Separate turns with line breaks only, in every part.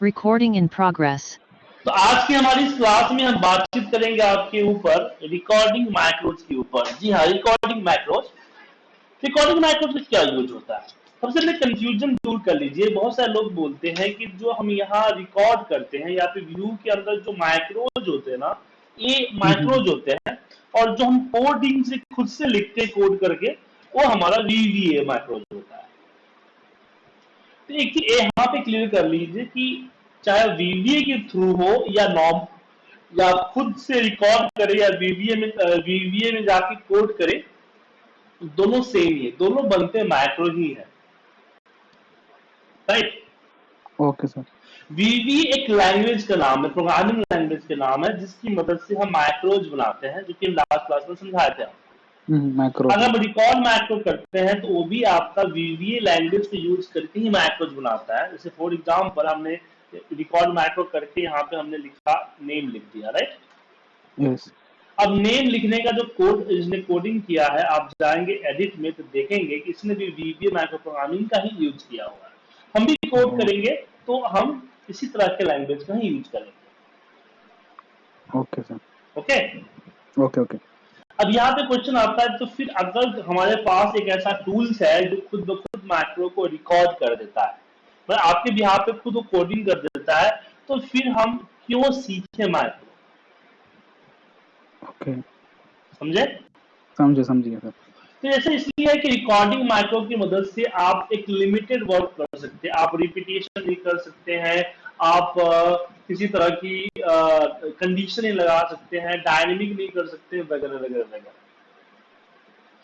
Recording in progress.
तो आज की हमारी इस क्लास में हम बातचीत करेंगे आपके ऊपर रिकॉर्डिंग मैक्रोज के ऊपर। जी हाँ रिकॉर्डिंग मैक्रोज रिकॉर्डिंग मैक्रोज में क्या यूज़ होता है? सबसे पहले कंफ्यूजन दूर कर लीजिए। बहुत सारे लोग बोलते हैं कि जो हम यहाँ रिकॉर्ड करते हैं या फिर व्यू के अंदर जो माइक्रोज होते हैं ना ये माइक्रोज होते हैं और जो हम कोडिंग से खुद से लिखते कोड करके वो हमारा वीवीए माइक्रोज होता है। तो एक चीज़ यहाँ पे क्लियर कर लीजिए कि चाहे वीवीए के थ्रू हो या नॉर्म या खुद से रिकॉर्ड करे या वीवीए में वीवीए में जाके कोड करे दोनों सेम ही है दोनों बनते माइक्रो ही है। राइट
ओके सर
वीवी एक लैंग्वेज का नाम है प्रोग्रामिंग लैंग्वेज का नाम है जिसकी मदद से हम माइक्रोज बनाते हैं जो कि लास्ट क्लास में समझाए थे
मैक्रो
अगर हम रिकॉर्ड मैक्रो करते हैं तो वो भी आपका वीवीए लैंग्वेज को यूज़ करके ही मैक्रोज बनाता है। जैसे फॉर एग्जांपल हमने रिकॉर्ड मैक्रो करके यहाँ पे हमने लिखा नेम लिख दिया राइट
यस
अब नेम लिखने का जो कोड इसने कोडिंग किया है आप जाएँगे एडिट में तो देखेंगे कि इसने भी वीवीए माइक्रो प्रोग्रामिंग का ही यूज़ किया हुआ है। हम भी कोड करेंगे तो हम इसी तरह के लैंग्वेज का ही यूज़ करेंगे।
Okay sir
okay
okay okay
अब यहाँ पे क्वेश्चन आता है तो फिर अगर हमारे पास एक ऐसा टूल्स है जो खुद ब खुद मैक्रो को रिकॉर्ड कर देता है मतलब आपके भी यहाँ पे खुद कोडिंग कर देता है तो फिर हम क्यों सीखे मैक्रो
ओके
समझे?
समझे समझिए सर
तो ऐसा इसलिए है कि रिकॉर्डिंग माइक्रो की मदद से आप एक लिमिटेड वर्क कर सकते हैं आप रिपीटेशन भी कर सकते हैं आप किसी तरह की कंडीशन लगा सकते हैं डायनेमिक नहीं कर सकते वगैरह वगैरह वगैरह।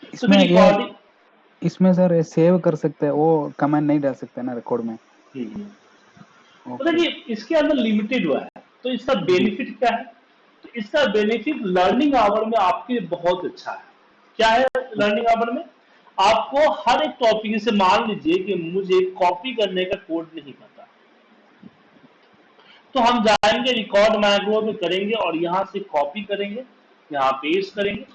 तो
इसमें
रिकॉर्डिंग
इसमें सर सेव कर सकते हैं वो कमेंट नहीं डाल सकते ना रिकॉर्ड में।
मतलब
ओके
ये इसके अंदर लिमिटेड हुआ है तो इसका बेनिफिट क्या है? तो इसका बेनिफिट लर्निंग आवर में आपके बहुत अच्छा है। क्या है लर्निंग आवर में? आपको हर एक टॉपिक से मान लीजिए कि मुझे कॉपी करने का कोड नहीं पता। तो हम जाएँगे रिकॉर्ड मैक्रो में करेंगे और यहाँ से कॉपी करेंगे यहाँ पेस्ट करेंगे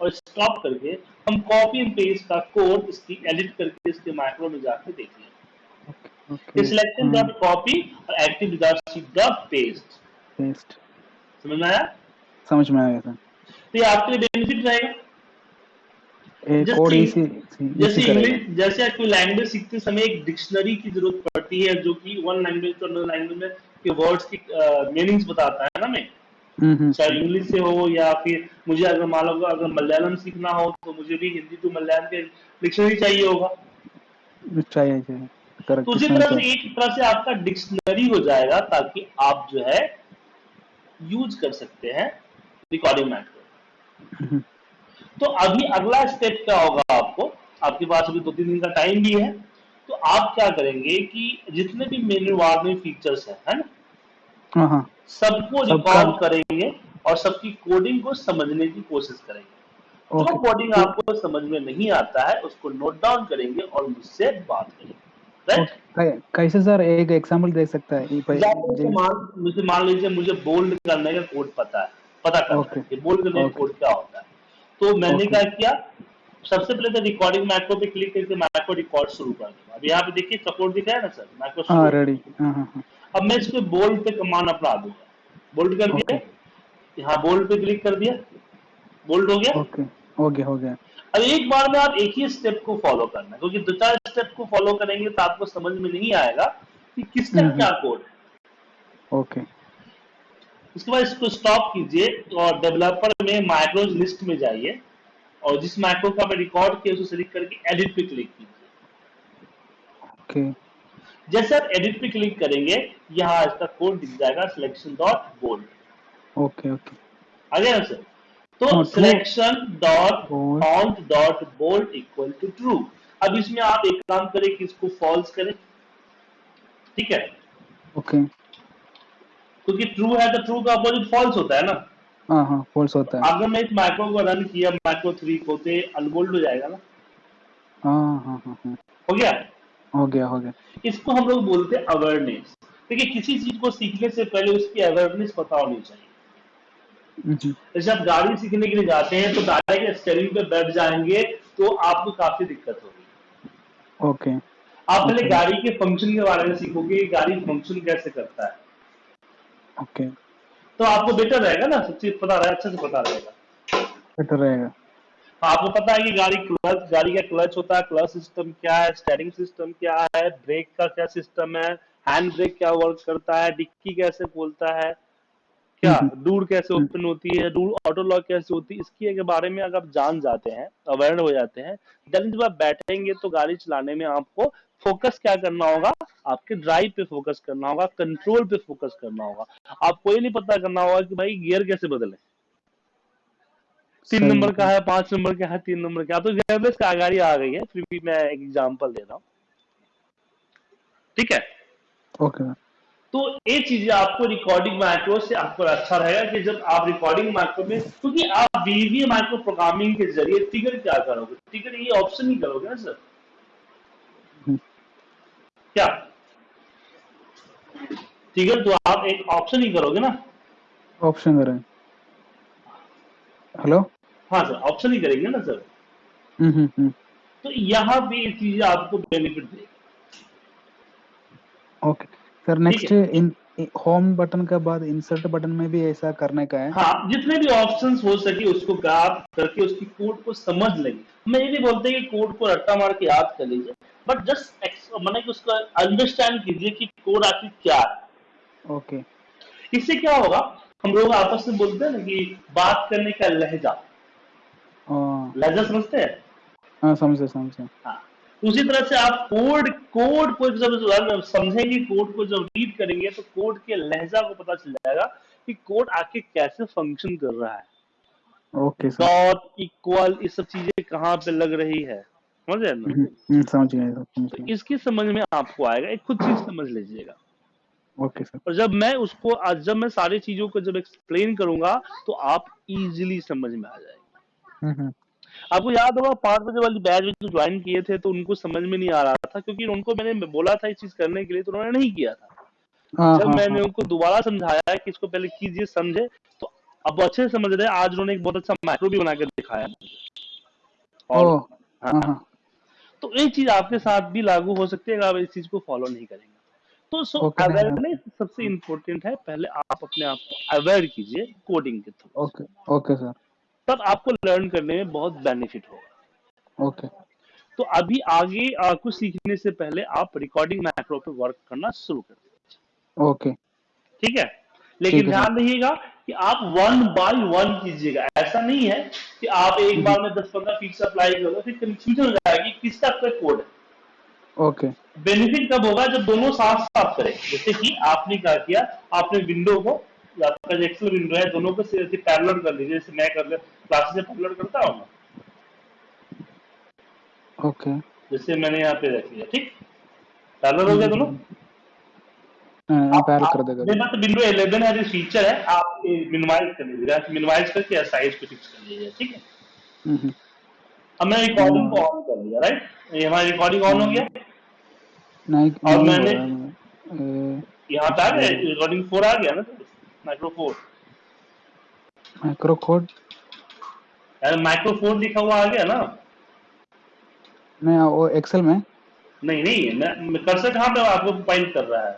और स्टॉप करके हम कॉपी एंड पेस्ट का कोड इसकी एडिट करके इसके मैक्रो में जाके देखेंगे सिलेक्शन डॉट कॉपी और active dot dot paste
paste
समझ में आया?
समझ में आ गया सर
तो ये आपके लिए बेनिफिट रहेगा। जैसे इंग्लिश जैसे आप कोई लैंग्वेज सीखते समय एक डिक्शनरी की ज़रूरत पड़ती है जो कि one language to another language में के वर्ड्स की मीनिंग्स uh, बताता है ना मैं।
हम्म हम्म।
चाहे इंग्लिश से हो या फिर मुझे अगर मान लो अगर मलयालम सीखना हो तो मुझे भी हिंदी टू मलयालम के डिक्शनरी चाहिए होगा।
चाहिए चाहिए।
तो उसी तरह से एक तरह से आपका डिक्शनरी हो जाएगा ताकि आप जो है यूज़ कर सकते हैं रिकॉर्डिंग मैथड तो अभी अगला स्टेप क्या होगा आपको? आपके पास अभी दो तीन दिन का टाइम भी है। तो आप क्या करेंगे कि जितने भी मेन्यू बार में फीचर्स है है ना? सबको रिकॉर्ड करेंगे और सबकी कोडिंग को समझने की कोशिश करेंगे। जो
ओके
कोडिंग आपको समझ में नहीं आता है उसको नोट डाउन करेंगे और मुझसे बात करेंगे। राइट
कैसे सर एक एग्जांपल दे सकता है?
मुझे मान लीजिए मुझे बोल्ड करने का कोड पता है पता करना
Okay.
है। बोल्ड करने का
Okay.
कोड क्या होता है? तो मैंने
Okay.
क्या किया? सबसे पहले तो रिकॉर्डिंग मैक्रो पे क्लिक करके मैक्रो रिकॉर्ड शुरू कर दूँगा अब यहाँ पे देखिए सपोर्ट दिख रहा है ना सर मैक्रो
हाँ रेडी हाँ हाँ हाँ।
अब मैं इसको बोल्ड पे कमांड अपना दूँगा। बोल्ड कर दिया? यहाँ बोल्ड पे क्लिक कर दिया। बोल्ड हो गया?
ओके हो गया हो गया।
अब एक बार में आप एक ही स्टेप को फॉलो करना क्योंकि दो चार स्टेप को फॉलो करेंगे तो आपको समझ में नहीं आएगा कि किसका
हम्म।
क्या कोड है।
ओके
उसके बाद इसको स्टॉप कीजिए और डेवलपर में माइक्रोज लिस्ट में जाइए। और जिस माइक्रो का मैं रिकॉर्ड किया उसको सेलेक्ट करके एडिट पे क्लिक कीजिए।
ओके
जैसे आप एडिट पे क्लिक करेंगे यहाँ इसका कोड दिख जाएगा selection dot bold
okay okay
आ गया सर तो selection dot. Count dot bold equal to true अब इसमें आप एक काम करें कि इसको फॉल्स करें। ठीक है?
Okay okay.
क्योंकि ट्रू है तो ट्रू का अपोजिट फॉल्स होता है ना।
हाँ हाँ फॉल्स होता है।
अगर मैं इस माइक्रो को रन किया माइक्रो थ्री को तो अनबोल्ड हो जाएगा ना?
हाँ हाँ हाँ हाँ।
हो गया?
हो गया हो गया।
इसको हम लोग बोलते हैं अवेयरनेस देखिए किसी चीज़ को सीखने से पहले उसकी अवेयरनेस पता होनी चाहिए। जैसे आप गाड़ी सीखने के लिए जाते हैं तो डायरेक्ट स्टेरिंग पे बैठ जाएँगे तो आपको काफ़ी दिक्कत होगी।
ओके।
आप पहले
Okay.
गाड़ी के फ़ंक्शन के बारे में सीखोगे गाड़ी फ़ंक्शन कैसे करता है।
ओके।
तो आपको बेटर रहेगा ना? सब चीज़ पता रहे अच्छे से पता रहेगा।
बेटर रहेगा।
आपको पता है कि गाड़ी क्लच गाड़ी का क्लच होता है क्लच सिस्टम क्या है स्टेरिंग सिस्टम क्या है ब्रेक का क्या सिस्टम है हैंड ब्रेक क्या वर्क करता है डिक्की कैसे बोलता है क्या
हम्म।
डूर कैसे ओपन होती है डूर ऑटो लॉक कैसे होती है इसकी के बारे में अगर आप जान जाते हैं अवेयर हो जाते हैं देन जब आप बैठेंगे तो गाड़ी चलाने में आपको फोकस क्या करना होगा? आपके ड्राइव पे फोकस करना होगा कंट्रोल पे फोकस करना होगा। आपको ये नहीं पता करना होगा कि भाई गियर कैसे बदले। तीन नंबर का है पाँच नंबर का है तीन नंबर का तो गियरलेस का गाड़ी आ गई है फिर भी मैं एक एग्जांपल दे रहा हूँ। ठीक है?
ओके सर
तो ये चीज़ें आपको रिकॉर्डिंग माइक्रो से आपको अच्छा रहेगा कि जब आप रिकॉर्डिंग माइक्रो में क्योंकि आप वीवी माइक्रो प्रोग्रामिंग के ज़रिए टिगर क्या करोगे? टिगर ये ऑप्शन ही करोगे ना सर
हम्म।
क्या? टिगर तो आप एक ऑप्शन ही करोगे ना?
ऑप्शन करें। हेलो
हाँ सर ऑप्शन ही करेंगे ना सर
हम्म हम्म
तो यहाँ भी ये चीज़ें आपको बेनिफिट देगी।
Okay sir next in home button के बाद इंसर्ट बटन में भी ऐसा करने का है।
हाँ जितने भी ऑप्शंस हो सके उसको ग्राफ करके उसकी कोड को समझ लेंगे मैं ये नहीं बोलते कि कोड को रट्टा मार के याद कर लीजिए। बट जस्ट मैंने कि उसका अंडरस्टैंड कीजिए कि कोड आखिर क्या है।
ओके
इससे क्या होगा? हम लोग आपस में बोलते हैं ना कि बात करने का लहजा।
हाँ।
लहजा समझते हैं?
हाँ समझे समझे।
हाँ। उसी तरह से आप कोड कोड को जब समझेंगे कोड को जब रीड करेंगे तो कोड के लहजा को पता चल जाएगा कि कोड आके कैसे फ़ंक्शन कर रहा है।
ओके
डॉट इक्वल ये सब चीज़ें कहाँ पे लग रही है। समझ ना?
हम्म, हम्म, समझ गए
तो इसकी समझ में आपको आएगा एक खुद चीज़ समझ लीजिएगा।
ओके सर
और जब मैं उसको आज जब मैं सारी चीज़ों को जब एक्सप्लेन करूँगा तो आप इजीली समझ में आ जाएगा।
हम्म।
आपको याद होगा पाँच बजे वाली बैच में जो ज्वाइन किए थे तो उनको समझ में नहीं आ रहा था क्योंकि उनको मैंने बोला था ये चीज़ करने के लिए तो उन्होंने नहीं किया था।
हाँ
जब
हाँ
मैंने
हाँ।
उनको दोबारा समझाया कि इसको पहले कीजिए समझे तो अब अच्छे से समझ रहे आज उन्होंने एक बहुत अच्छा मैक्रो भी बना के दिखाया। और
हाँ।
हाँ
हाँ।
तो ये चीज़ आपके साथ भी लागू हो सकती है अगर आप इस चीज़ को फॉलो नहीं करेंगे। तो सो अवेयरनेस सबसे इम्पोर्टेंट है पहले आप अपने आप को अवेयर कीजिए कोडिंग के थ्रू
ओके ओके सर
तब आपको लर्न करने में बहुत बेनिफिट होगा।
ओके
तो अभी आगे आ, कुछ सीखने से पहले आप रिकॉर्डिंग मैक्रो पे वर्क करना शुरू कर दीजिए।
ओके
ठीक है? लेकिन ध्यान रखिएगा कि आप वन बाय वन कीजिएगा। ऐसा नहीं है कि आप एक बार में दस पंद्रह फीचर अप्लाई करोगे फिर कंफ्यूजन हो जाएगी किसका कोई कोड है।
ओके
बेनिफिट कब होगा? जब दोनों साथ साथ करें। जैसे कि आपने क्या किया? आपने विंडो को आपका जो एक्सेल विंडो है दोनों को पैरेलल कर लीजिए जैसे मैं कर क्लासेस से पैरेलल करता हूँ
ओके
जैसे मैंने यहाँ पे रख लिया ठीक? पैरेलल हो गया दोनों?
हाँ पैर कर देगा।
मेरे पास विंडो 11 है जो फीचर है आप मिनिमाइज कर लीजिएगा मिनिमाइज करके साइज़ को फिक्स कर लीजिए ठीक है? अब मैंने रिकॉर्डिंग को ऑन कर लिया राइट ये हमारी रिकॉर्डिंग ऑन हो गया।
नहीं
और मैंने-
है
यहाँ पे आ गया रिकॉर्डिंग फोर आ गया ना? माइक्रो फोर
माइक्रो कोड
यार माइक्रो लिखा हुआ आ गया ना?
मैं वो एक्सेल में?
नहीं नहीं मैं, कर्सर कहाँ पे आपको पॉइंट कर रहा है?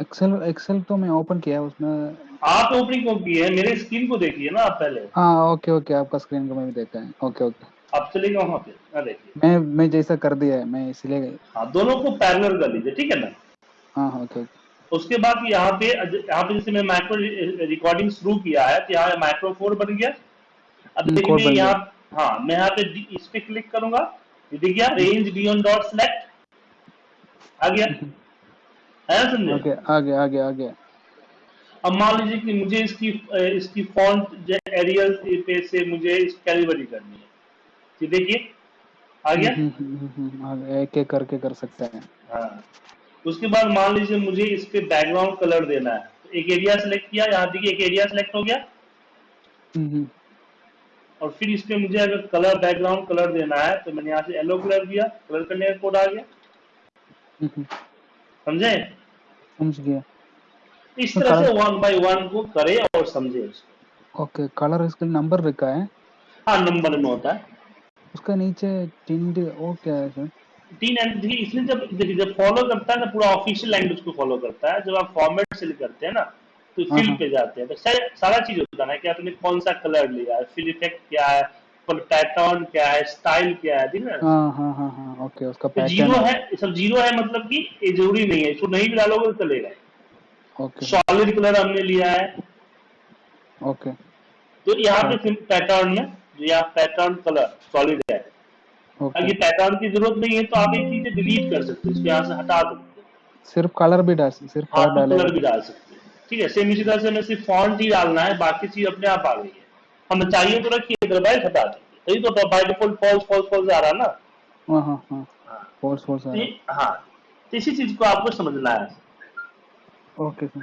एक्सेल एक्सेल तो मैं ओपन किया है उसमें
आप ओपनिंग को की है? मेरे स्क्रीन को देखिए ना आप पहले।
हाँ ओके ओके आपका स्क्रीन को मैं भी देखा है। ओके ओके
आप चलेगा वहाँ पे ना देखिए।
मैं मैं जैसा कर दिया है मैं इसलिए
हाँ दोनों को पैरेलल कर लीजिए ठीक है ना?
हाँ हाँ ओके ओके
उसके बाद यहाँ पे यहाँ पे जैसे मैं माइक्रो रिकॉर्डिंग शुरू किया है तो यहाँ माइक्रो फोर बन गया। अब देखिए यहाँ हाँ मैं यहाँ पे इस पे क्लिक करूँगा। ये दिख गया रेंज बियॉन्ड डॉट सेलेक्ट आ गया। है ना समझे
ओके आ गया आ गया आ गया।
अब मान लीजिए कि मुझे इसकी इसकी फॉन्ट जो एरियल पे से मुझे इस कैलिबरी करनी है। ये देखिए आ गया।
हम्म, हम्म, हम्म, आ गया। एक एक करके कर सकते हैं।
हाँ। उसके बाद मान लीजिए मुझे इस पे बैकग्राउंड कलर देना है। तो एक एरिया सेलेक्ट किया यहाँ देखिए एक एरिया सेलेक्ट हो गया। और फिर इस पे मुझे अगर कलर बैकग्राउंड कलर देना है तो मैंने यहाँ से येलो कलर दिया कलर करने का कोड आ गया। समझे?
समझ गया।
इस तरह से वन बाय वन को करे और समझे उसको।
ओके कलर इसका नंबर रखा है।
हाँ नंबर में होता है।
उसका नीचे टिंड क्या है सर
तीन एंड देखिए इसलिए जब देखिए जब फॉलो करता है ना पूरा ऑफिशियल लैंग्वेज को फॉलो करता है जब आप फॉर्मेट सेलेक्ट करते हैं ना तो
हाँ,
फिल
हाँ।
पे जाते हैं। तो सारा सारा चीज़ होता है ना कि आपने कौन सा कलर लिया है फिल इफ़ेक्ट क्या है पैटर्न क्या है स्टाइल क्या है ठीक है? ना
हाँ हाँ हाँ हाँ ओके उसका
तो ज़ीरो है। सब ज़ीरो है मतलब कि ये ज़रूरी नहीं है इसको नहीं भी डालोगे तो चलेगा
ओके
सॉलिड कलर हमने लिया है।
ओके
तो यहाँ पे पैटर्न में जो यहाँ पैटर्न कलर सॉलिड है। अगर पैटर्न की ज़रूरत नहीं है तो आप एक चीज़ें डिलीट कर सकते हैं यहाँ से हटा सकते हैं।
सिर्फ़ कलर भी डाल सिर्फ़
हाँ
कलर
कलर भी डाल सकते हैं। ठीक है सेम इसी तरह से हमें सिर्फ़ फॉन्ट ही डालना है बाकी चीज़ अपने आप आ गई है। हमें चाहिए तो रखिए अदरवाइज़ हटा दीजिए यही तो by default false false false आ रहा है ना?
हाँ हाँ हाँ।
हाँ।
फोर्स फोर्स
तो हाँ तो इसी चीज़ को आपको समझना है।
Okay sir